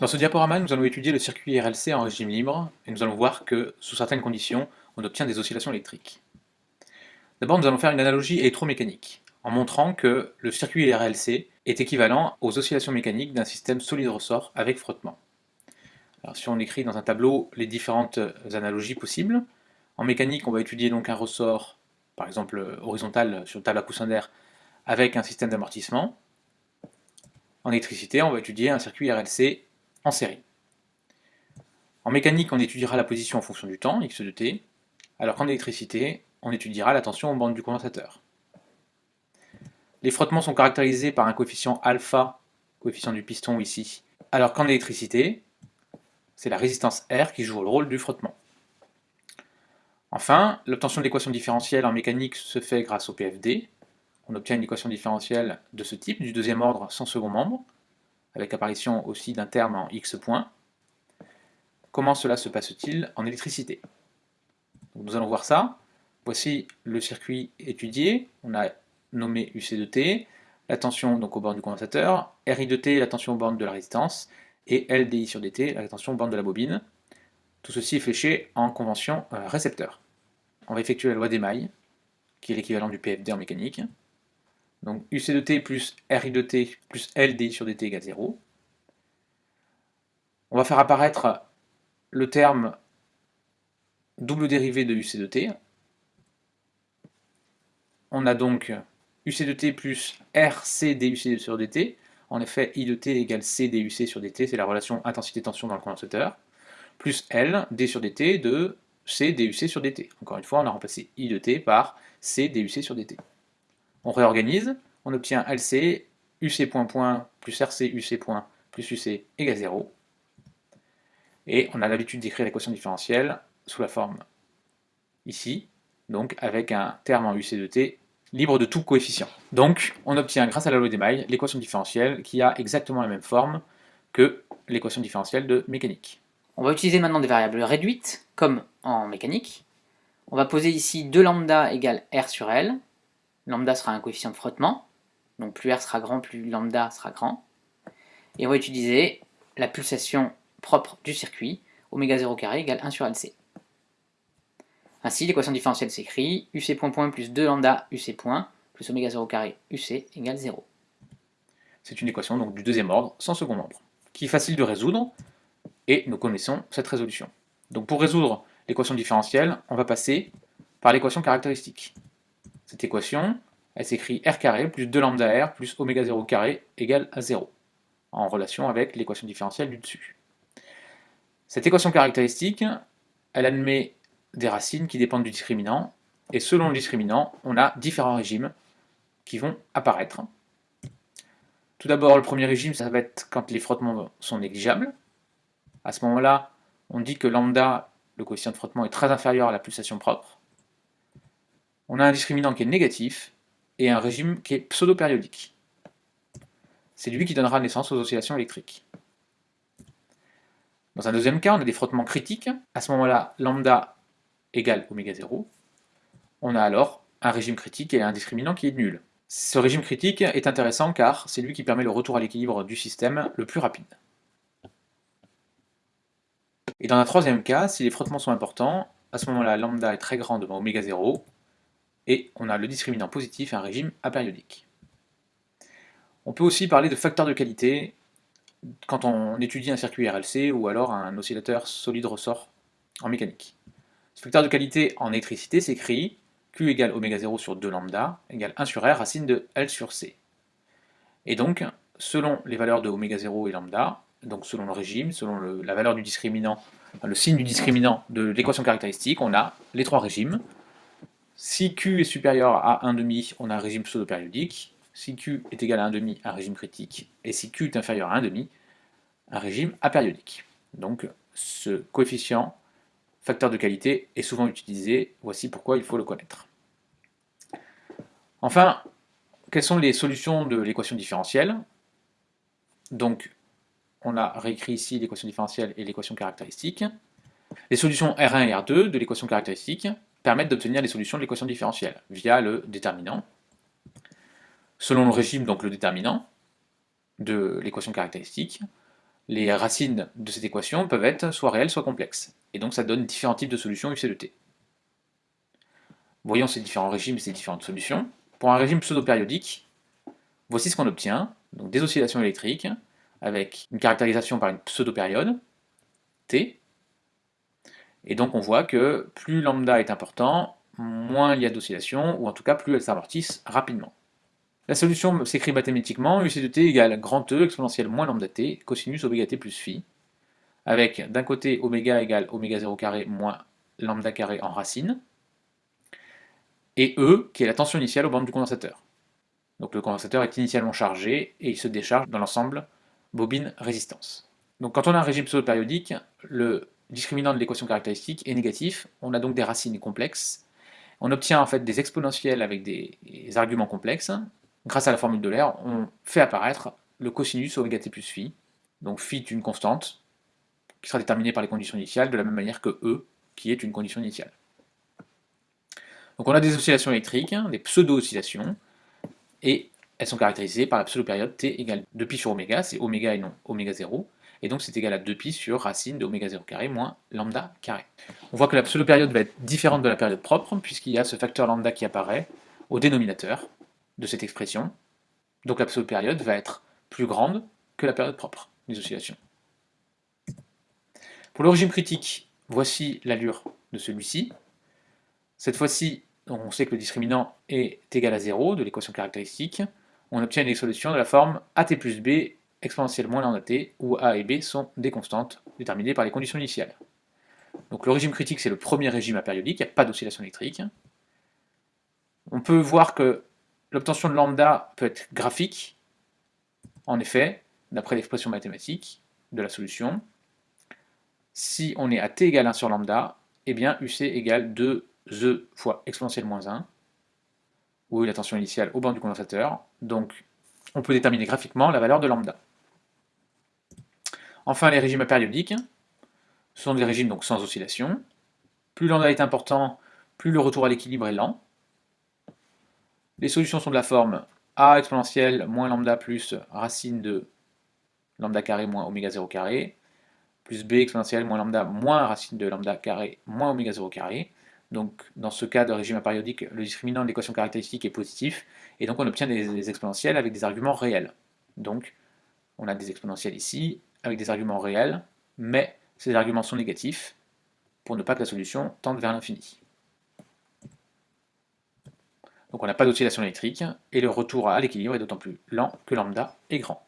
Dans ce diaporama, nous allons étudier le circuit RLC en régime libre, et nous allons voir que, sous certaines conditions, on obtient des oscillations électriques. D'abord, nous allons faire une analogie électromécanique, en montrant que le circuit RLC est équivalent aux oscillations mécaniques d'un système solide-ressort avec frottement. Si on écrit dans un tableau les différentes analogies possibles, en mécanique, on va étudier donc un ressort, par exemple horizontal sur une table à coussin d'air, avec un système d'amortissement. En électricité, on va étudier un circuit RLC en série. En mécanique, on étudiera la position en fonction du temps, x de t, alors qu'en électricité, on étudiera la tension aux bandes du condensateur. Les frottements sont caractérisés par un coefficient alpha, coefficient du piston ici, alors qu'en électricité, c'est la résistance R qui joue le rôle du frottement. Enfin, l'obtention de l'équation différentielle en mécanique se fait grâce au PFD. On obtient une équation différentielle de ce type, du deuxième ordre sans second membre, avec apparition aussi d'un terme en x points. Comment cela se passe-t-il en électricité? Nous allons voir ça. Voici le circuit étudié. On a nommé UC de T, la tension donc aux bornes du condensateur, RI de T, la tension aux bornes de la résistance, et LDI sur DT, la tension aux bornes de la bobine. Tout ceci est fléché en convention euh, récepteur. On va effectuer la loi d'émail, qui est l'équivalent du PFD en mécanique. Donc UC de t plus RI de t plus LDI sur dt égale 0. On va faire apparaître le terme double dérivé de UC de t. On a donc UC de t plus RC duc sur dt. En effet, I de t égale C duc sur dt, c'est la relation intensité-tension dans le condensateur. Plus L, d sur dt de C duc sur dt. Encore une fois, on a remplacé I de t par C duc sur dt. On réorganise, on obtient LC, UC point point plus RC UC point plus UC égale 0. Et on a l'habitude d'écrire l'équation différentielle sous la forme ici, donc avec un terme en UC de t libre de tout coefficient. Donc, on obtient grâce à la loi d'Email l'équation différentielle qui a exactement la même forme que l'équation différentielle de mécanique. On va utiliser maintenant des variables réduites, comme en mécanique. On va poser ici 2 lambda égale R sur L, lambda sera un coefficient de frottement, donc plus R sera grand, plus lambda sera grand. Et on va utiliser la pulsation propre du circuit, oméga 0 carré égale 1 sur LC. Ainsi, l'équation différentielle s'écrit UC point point plus 2 lambda UC point plus oméga 0 carré UC égale 0. C'est une équation donc du deuxième ordre, sans second membre, qui est facile de résoudre, et nous connaissons cette résolution. Donc pour résoudre l'équation différentielle, on va passer par l'équation caractéristique. Cette équation, elle s'écrit r carré plus 2 lambda r plus oméga 0 carré égale à 0, en relation avec l'équation différentielle du dessus. Cette équation caractéristique, elle admet des racines qui dépendent du discriminant, et selon le discriminant, on a différents régimes qui vont apparaître. Tout d'abord, le premier régime, ça va être quand les frottements sont négligeables. À ce moment-là, on dit que lambda, le coefficient de frottement, est très inférieur à la pulsation propre on a un discriminant qui est négatif et un régime qui est pseudo-périodique. C'est lui qui donnera naissance aux oscillations électriques. Dans un deuxième cas, on a des frottements critiques. À ce moment-là, lambda égale oméga 0. On a alors un régime critique et un discriminant qui est nul. Ce régime critique est intéressant car c'est lui qui permet le retour à l'équilibre du système le plus rapide. Et dans un troisième cas, si les frottements sont importants, à ce moment-là, lambda est très grand devant oméga 0, et on a le discriminant positif un régime apériodique. On peut aussi parler de facteur de qualité quand on étudie un circuit RLC ou alors un oscillateur solide ressort en mécanique. Ce facteur de qualité en électricité s'écrit Q égale oméga 0 sur 2 lambda égale 1 sur R racine de L sur C. Et donc, selon les valeurs de oméga 0 et lambda, donc selon le régime, selon la valeur du discriminant, le signe du discriminant de l'équation caractéristique, on a les trois régimes, si Q est supérieur à 1,5, on a un régime pseudo-périodique. Si Q est égal à 1,5, un régime critique. Et si Q est inférieur à 1,5, un régime apériodique. Donc ce coefficient, facteur de qualité, est souvent utilisé. Voici pourquoi il faut le connaître. Enfin, quelles sont les solutions de l'équation différentielle? Donc, on a réécrit ici l'équation différentielle et l'équation caractéristique. Les solutions R1 et R2 de l'équation caractéristique, permettent d'obtenir les solutions de l'équation différentielle via le déterminant. Selon le régime, donc le déterminant de l'équation caractéristique, les racines de cette équation peuvent être soit réelles, soit complexes. Et donc ça donne différents types de solutions UC de t. Voyons ces différents régimes et ces différentes solutions. Pour un régime pseudo-périodique, voici ce qu'on obtient. Donc des oscillations électriques, avec une caractérisation par une pseudo-période, t. Et donc on voit que plus lambda est important, moins il y a d'oscillations, ou en tout cas plus elles s'amortissent rapidement. La solution s'écrit mathématiquement, UC de t égale grand E exponentielle moins lambda t, cosinus oméga t plus phi, avec d'un côté oméga égale oméga 0 carré moins lambda carré en racine, et E qui est la tension initiale aux bornes du condensateur. Donc le condensateur est initialement chargé et il se décharge dans l'ensemble bobine-résistance. Donc quand on a un régime pseudo-périodique, le discriminant de l'équation caractéristique est négatif, on a donc des racines complexes, on obtient en fait des exponentielles avec des arguments complexes, grâce à la formule de l'air, on fait apparaître le cosinus oméga t plus phi. Donc phi est une constante qui sera déterminée par les conditions initiales de la même manière que E, qui est une condition initiale. Donc on a des oscillations électriques, des pseudo-oscillations, et elles sont caractérisées par la pseudo-période t égale 2pi sur oméga, c'est oméga et non oméga 0, et donc c'est égal à 2pi sur racine de oméga 0 carré moins lambda carré. On voit que la pseudo-période va être différente de la période propre, puisqu'il y a ce facteur lambda qui apparaît au dénominateur, de cette expression. Donc la pseudo-période va être plus grande que la période propre des oscillations. Pour le régime critique, voici l'allure de celui-ci. Cette fois-ci, on sait que le discriminant est égal à 0 de l'équation caractéristique. On obtient une solution de la forme AT plus B exponentielle moins lambda t, où A et B sont des constantes déterminées par les conditions initiales. Donc le régime critique, c'est le premier régime apériodique, il n'y a pas d'oscillation électrique. On peut voir que L'obtention de lambda peut être graphique, en effet, d'après l'expression mathématique de la solution. Si on est à t égale 1 sur lambda, eh bien UC égale 2e fois exponentielle moins 1, où la tension initiale au bord du condensateur. Donc on peut déterminer graphiquement la valeur de lambda. Enfin, les régimes apériodiques sont des régimes donc sans oscillation. Plus lambda est important, plus le retour à l'équilibre est lent. Les solutions sont de la forme a exponentielle moins lambda plus racine de lambda carré moins oméga 0 carré, plus b exponentielle moins lambda moins racine de lambda carré moins oméga 0 carré. Donc dans ce cas de régime apériodique, le discriminant de l'équation caractéristique est positif, et donc on obtient des, exponentielles avec des arguments réels. Donc on a des exponentielles ici avec des arguments réels, mais ces arguments sont négatifs pour ne pas que la solution tende vers l'infini. Donc on n'a pas d'oscillation électrique, et le retour à l'équilibre est d'autant plus lent que lambda est grand.